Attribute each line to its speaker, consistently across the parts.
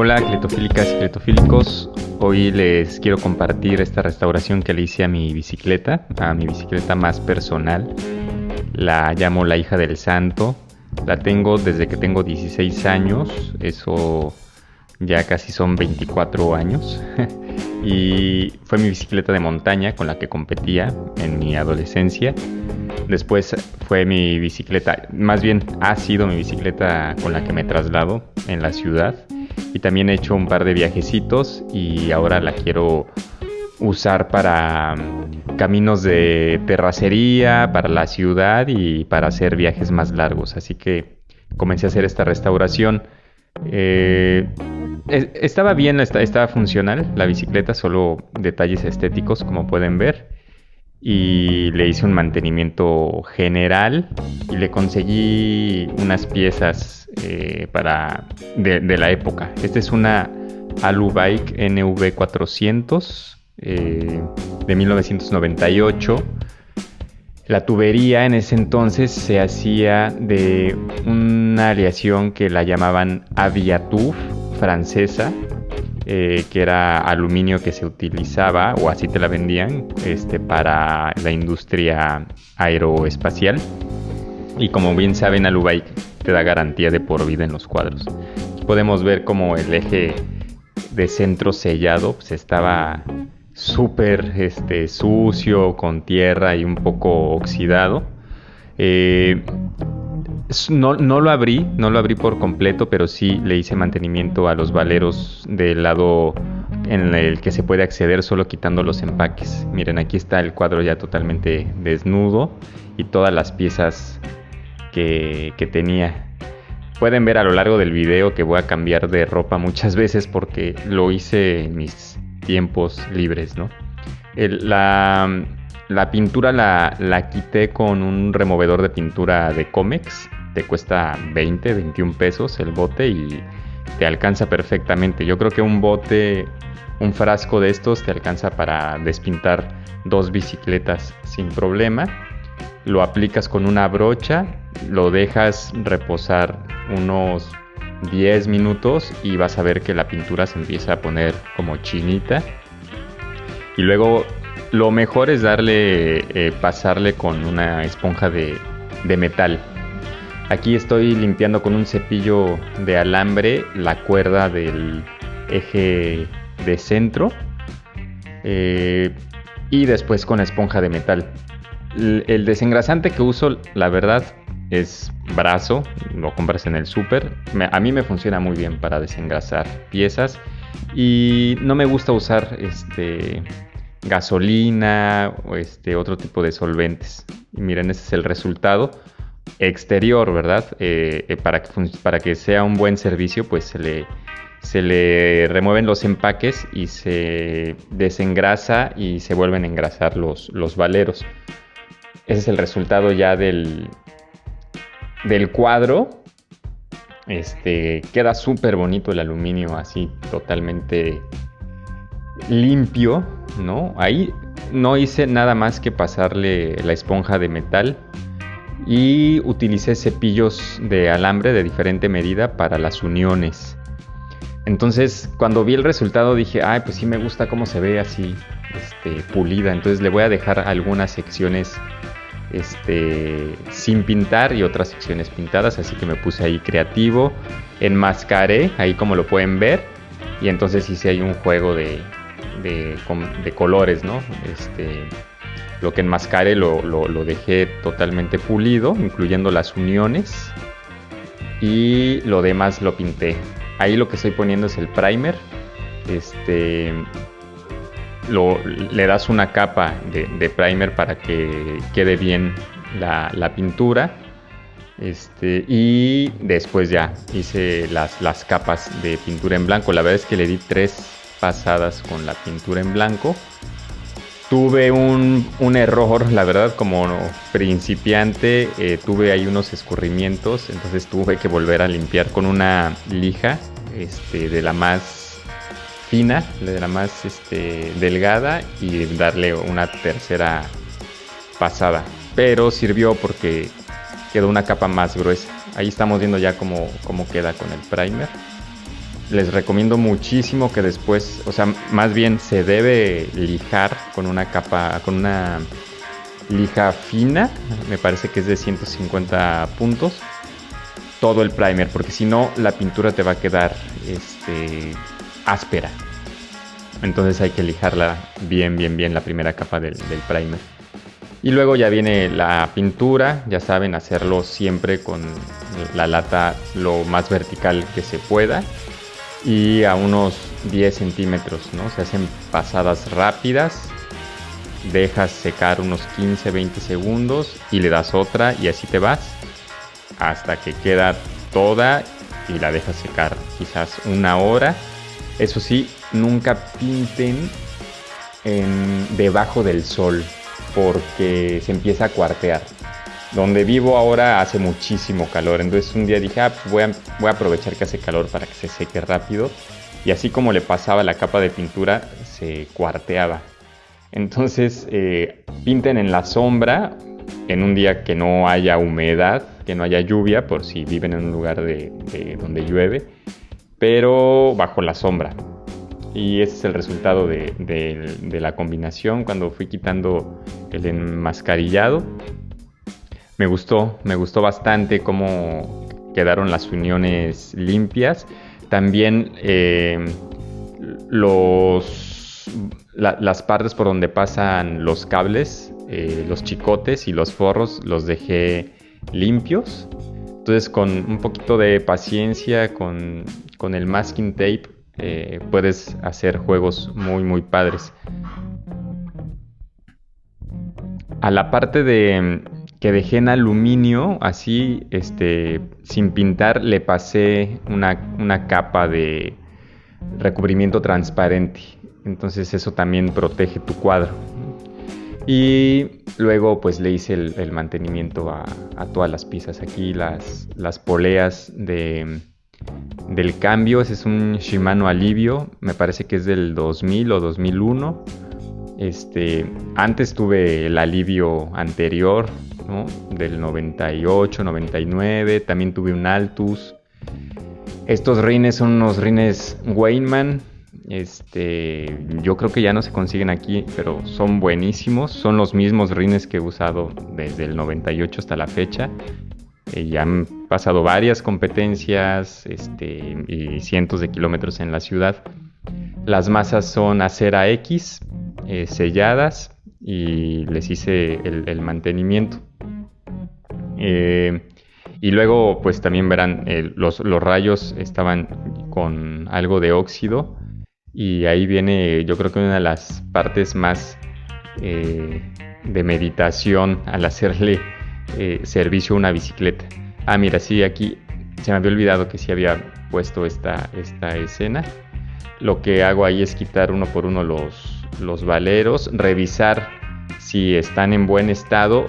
Speaker 1: Hola, cletofílicas y cletofílicos. Hoy les quiero compartir esta restauración que le hice a mi bicicleta, a mi bicicleta más personal. La llamo la hija del santo. La tengo desde que tengo 16 años, eso ya casi son 24 años. y fue mi bicicleta de montaña con la que competía en mi adolescencia. Después fue mi bicicleta, más bien ha sido mi bicicleta con la que me traslado en la ciudad. Y también he hecho un par de viajecitos y ahora la quiero usar para mm, caminos de terracería, para la ciudad y para hacer viajes más largos. Así que comencé a hacer esta restauración. Eh, estaba bien, estaba funcional la bicicleta, solo detalles estéticos como pueden ver. Y le hice un mantenimiento general y le conseguí unas piezas eh, para de, la época. Esta es una Alubike NV400 eh, de 1998. La tubería en ese entonces se hacía de una aleación que la llamaban Aviatuf francesa, eh, que era aluminio que se utilizaba, o así te la vendían, este, para la industria aeroespacial. Y como bien saben, Alubike te da garantía de por vida en los cuadros. Podemos ver como el eje de centro sellado pues, estaba súper este, sucio, con tierra y un poco oxidado. Eh, no, lo abrí, no lo abrí por completo, pero sí le hice mantenimiento a los valeros del lado en el que se puede acceder solo quitando los empaques. Miren, aquí está el cuadro ya totalmente desnudo y todas las piezas que, que tenía. Pueden ver a lo largo del video que voy a cambiar de ropa muchas veces porque lo hice en mis tiempos libres, ¿no? la, la, pintura la, la, quité con un removedor de pintura de Comex te cuesta 20, 21 pesos el bote y te alcanza perfectamente. Yo creo que un bote, un frasco de estos te alcanza para despintar dos bicicletas sin problema. Lo aplicas con una brocha, lo dejas reposar unos 10 minutos y vas a ver que la pintura se empieza a poner como chinita. Y luego lo mejor es darle, eh, pasarle con una esponja de, metal Aquí estoy limpiando con un cepillo de alambre la cuerda del eje de centro eh, y después con esponja de metal. El, desengrasante que uso, la verdad, es brazo, lo compras en el súper. A mí me funciona muy bien para desengrasar piezas y no me gusta usar este gasolina o este otro tipo de solventes. Miren, ese es el resultado exterior, ¿verdad? Eh, eh, para, que, para que sea un buen servicio, pues se le, se le remueven los empaques y se desengrasa y se vuelven a engrasar los, los valeros. Ese es el resultado ya del, del cuadro. Este, queda súper bonito el aluminio así totalmente limpio, ¿no? Ahí no hice nada más que pasarle la esponja de metal y utilicé cepillos de alambre de diferente medida para las uniones. Entonces, cuando vi el resultado dije, ay, pues sí me gusta cómo se ve así, este, pulida. Entonces le voy a dejar algunas secciones este, sin pintar y otras secciones pintadas. Así que me puse ahí creativo, enmascaré, ahí como lo pueden ver. Y entonces hice ahí un juego de, de, colores, ¿no? Este, lo que enmascaré lo, dejé totalmente pulido, incluyendo las uniones. Y lo demás lo pinté. Ahí lo que estoy poniendo es el primer. Este, lo, le das una capa de, primer para que quede bien la, la pintura. Este, y después ya hice las, las capas de pintura en blanco. La verdad es que le di tres pasadas con la pintura en blanco Tuve un, error, la verdad, como principiante, eh, tuve ahí unos escurrimientos, entonces tuve que volver a limpiar con una lija este, de la más fina, de la más este, delgada y darle una tercera pasada. Pero sirvió porque quedó una capa más gruesa. Ahí estamos viendo ya cómo, cómo queda con el primer. Les recomiendo muchísimo que después, o sea, más bien se debe lijar con una capa, con una lija fina, me parece que es de 150 puntos, todo el primer, porque si no la pintura te va a quedar este, áspera. Entonces hay que lijarla bien, bien, bien la primera capa del, del primer. Y luego ya viene la pintura, ya saben, hacerlo siempre con la lata lo más vertical que se pueda y a unos 10 centímetros, ¿no? Se hacen pasadas rápidas, dejas secar unos 15, 20 segundos y le das otra y así te vas hasta que queda toda y la dejas secar quizás una hora. Eso sí, nunca pinten en, debajo del sol porque se empieza a cuartear. Donde vivo ahora hace muchísimo calor, entonces un día dije, ah, pues voy, a, aprovechar que hace calor para que se seque rápido. Y así como le pasaba la capa de pintura, se cuarteaba. Entonces eh, pinten en la sombra en un día que no haya humedad, que no haya lluvia, por si viven en un lugar de, donde llueve, pero bajo la sombra. Y ese es el resultado de la combinación cuando fui quitando el enmascarillado me gustó, me gustó bastante cómo quedaron las uniones limpias. También eh, los, las partes por donde pasan los cables, eh, los chicotes y los forros los dejé limpios. Entonces con un poquito de paciencia, con, el masking tape, eh, puedes hacer juegos muy muy padres. A la parte de, que dejé en aluminio, así, este, sin pintar, le pasé una, capa de recubrimiento transparente. Entonces eso también protege tu cuadro. Y luego pues le hice el, mantenimiento a, todas las piezas. Aquí las, las poleas de, del cambio. Ese es un Shimano Alivio. Me parece que es del 2000 o 2001. Este, antes tuve el alivio anterior del 98, 99, también tuve un Altus. Estos rines son unos rines Weinman, este, yo creo que ya no se consiguen aquí, pero son buenísimos. Son los mismos rines que he usado desde el 98 hasta la fecha. Eh, ya han pasado varias competencias este, y cientos de kilómetros en la ciudad. Las masas son acera X, eh, selladas y les hice el mantenimiento. Eh, y luego, pues también verán, eh, los, rayos estaban con algo de óxido. Y ahí viene, yo creo que una de las partes más eh, de meditación al hacerle servicio a una bicicleta. Ah, mira, sí, aquí se me había olvidado que sí había puesto esta, esta escena. Lo que hago ahí es quitar uno por uno los, los valeros, revisar si están en buen estado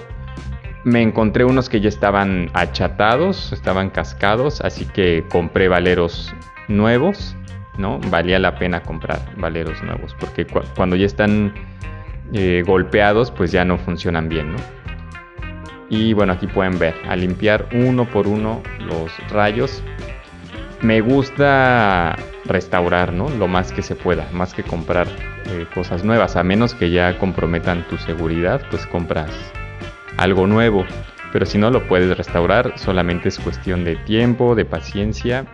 Speaker 1: me encontré unos que ya estaban achatados, estaban cascados, así que compré valeros nuevos, ¿no? Valía la pena comprar valeros nuevos, porque cuando ya están eh, golpeados, pues ya no funcionan bien, ¿no? Y bueno, aquí pueden ver, a limpiar uno por uno los rayos. Me gusta restaurar, ¿no? Lo más que se pueda, más que comprar eh, cosas nuevas, a menos que ya comprometan tu seguridad, pues compras algo nuevo. Pero si no lo puedes restaurar, solamente es cuestión de tiempo, de paciencia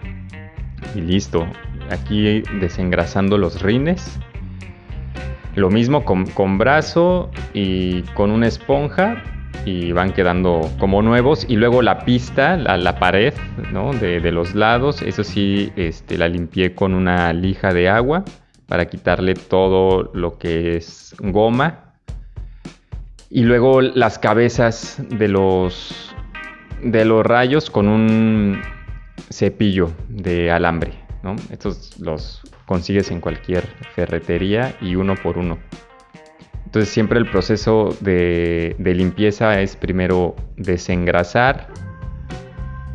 Speaker 1: y listo. Aquí desengrasando los rines. Lo mismo con, brazo y con una esponja y van quedando como nuevos. Y luego la pista, la, pared de, de, los lados, eso sí este, la limpié con una lija de agua para quitarle todo lo que es goma y luego las cabezas de los, de los rayos con un cepillo de alambre. ¿no? Estos los consigues en cualquier ferretería y uno por uno. Entonces siempre el proceso de, limpieza es primero desengrasar,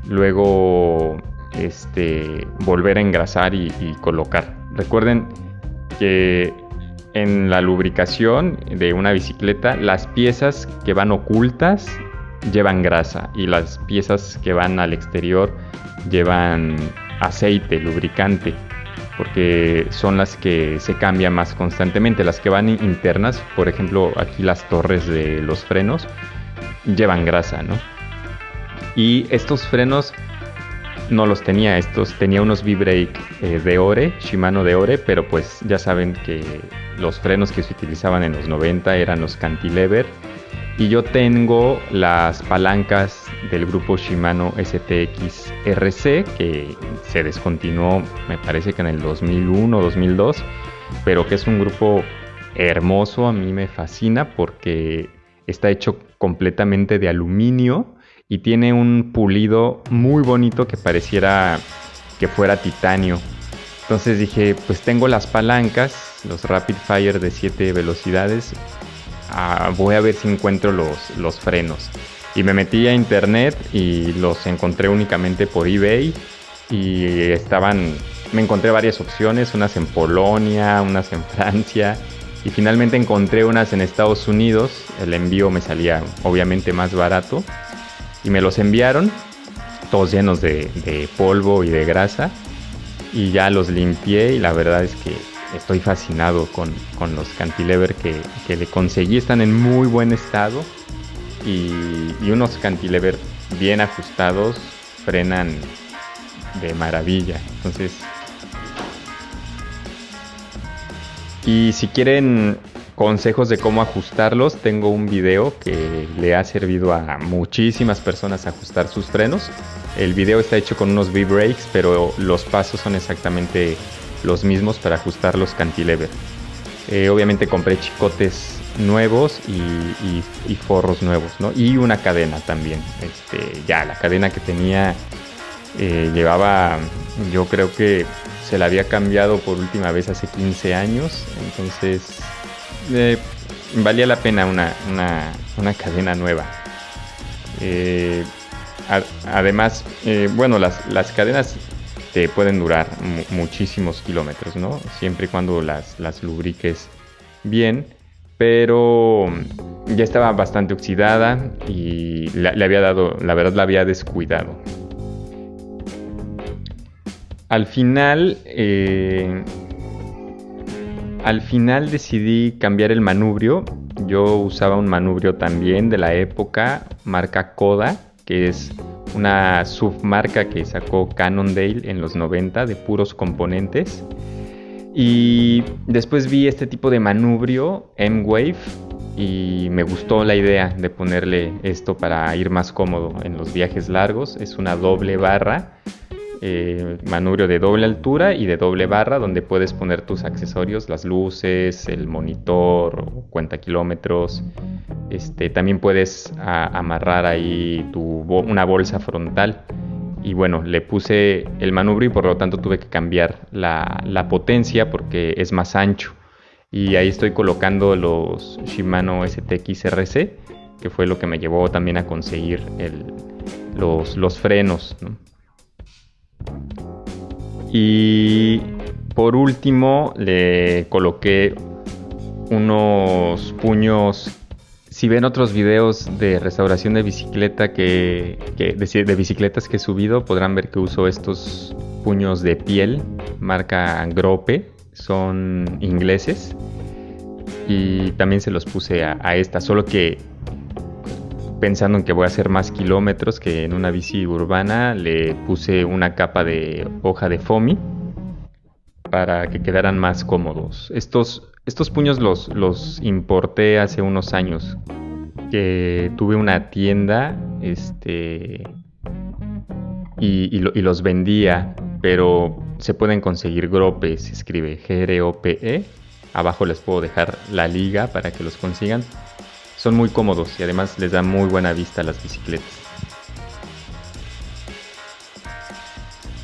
Speaker 1: luego este, volver a engrasar y colocar. Recuerden que en la lubricación de una bicicleta, las piezas que van ocultas llevan grasa y las piezas que van al exterior llevan aceite, lubricante. Porque son las que se cambian más constantemente. Las que van internas, por ejemplo, aquí las torres de los frenos, llevan grasa, ¿no? Y estos frenos no los tenía, estos tenía unos V-Brake eh, de Ore, Shimano de Ore, pero pues ya saben que los frenos que se utilizaban en los 90 eran los cantilever y yo tengo las palancas del grupo Shimano STX RC que se descontinuó me parece que en el 2001 o 2002, pero que es un grupo hermoso, a mí me fascina porque está hecho completamente de aluminio y tiene un pulido muy bonito que pareciera que fuera titanio. Entonces dije, pues tengo las palancas, los Rapid Fire de 7 velocidades, ah, voy a ver si encuentro los, los frenos. Y me metí a internet y los encontré únicamente por eBay y estaban, me encontré varias opciones, unas en Polonia, unas en Francia y finalmente encontré unas en Estados Unidos. El envío me salía obviamente más barato y me los enviaron, todos llenos de, polvo y de grasa. Y ya los limpié y la verdad es que estoy fascinado con, los cantilever que, le conseguí. Están en muy buen estado y, unos cantilever bien ajustados frenan de maravilla. Entonces, y si quieren consejos de cómo ajustarlos, tengo un video que le ha servido a muchísimas personas ajustar sus frenos. El video está hecho con unos V-brakes, pero los pasos son exactamente los mismos para ajustar los cantilever. Eh, obviamente compré chicotes nuevos y, forros nuevos, ¿no? Y una cadena también. Este, ya, la cadena que tenía eh, llevaba, yo creo que se la había cambiado por última vez hace 15 años, entonces eh, valía la pena una, cadena nueva. Eh, además, bueno, las, las, cadenas te pueden durar muchísimos kilómetros, ¿no? Siempre y cuando las, las lubriques bien, pero ya estaba bastante oxidada y le había dado, la verdad la había descuidado. Al final, al final decidí cambiar el manubrio. Yo usaba un manubrio también de la época, marca Koda, que es una submarca que sacó Cannondale en los 90 de puros componentes. Y después vi este tipo de manubrio, M-Wave, y me gustó la idea de ponerle esto para ir más cómodo en los viajes largos. Es una doble barra eh, manubrio de doble altura y de doble barra donde puedes poner tus accesorios, las luces, el monitor, cuenta kilómetros. Este, también puedes amarrar ahí una bolsa frontal. Y bueno, le puse el manubrio y por lo tanto tuve que cambiar la, potencia porque es más ancho. Y ahí estoy colocando los Shimano STX RC, que fue lo que me llevó también a conseguir los, los frenos. Y por último le coloqué unos puños. Si ven otros videos de restauración de bicicleta que, de, bicicletas que he subido, podrán ver que uso estos puños de piel, marca Grope, son ingleses. Y también se los puse a, a esta, solo que pensando en que voy a hacer más kilómetros que en una bici urbana, le puse una capa de hoja de foamy para que quedaran más cómodos. Estos, estos puños los, importé hace unos años, que tuve una tienda este, y, los vendía, pero se pueden conseguir Grope, se escribe G-R-O-P-E. Abajo les puedo dejar la liga para que los consigan son muy cómodos y además les da muy buena vista a las bicicletas.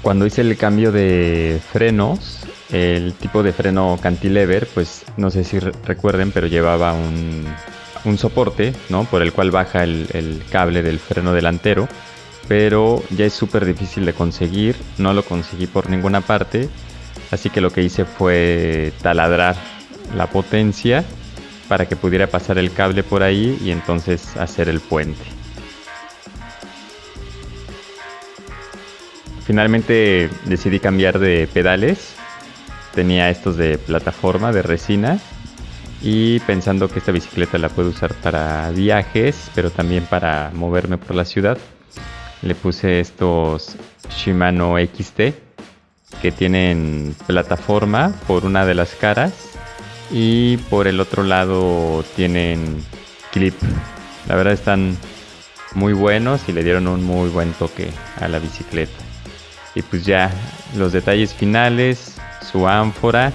Speaker 1: Cuando hice el cambio de frenos, el tipo de freno cantilever, pues no sé si recuerden, pero llevaba un, soporte, ¿no? Por el cual baja el, el cable del freno delantero, pero ya es súper difícil de conseguir, no lo conseguí por ninguna parte, así que lo que hice fue taladrar la potencia para que pudiera pasar el cable por ahí y entonces hacer el puente. Finalmente decidí cambiar de pedales tenía estos de plataforma, de resina. Y pensando que esta bicicleta la puedo usar para viajes, pero también para moverme por la ciudad, le puse estos Shimano XT que tienen plataforma por una de las caras y por el otro lado tienen clip. La verdad están muy buenos y le dieron un muy buen toque a la bicicleta. Y pues ya los detalles finales, su ánfora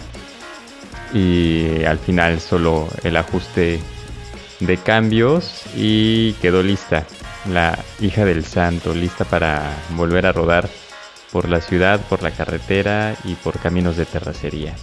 Speaker 1: y al final solo el ajuste de cambios y quedó lista la hija del santo, lista para volver a rodar por la ciudad, por la carretera y por caminos de terracería.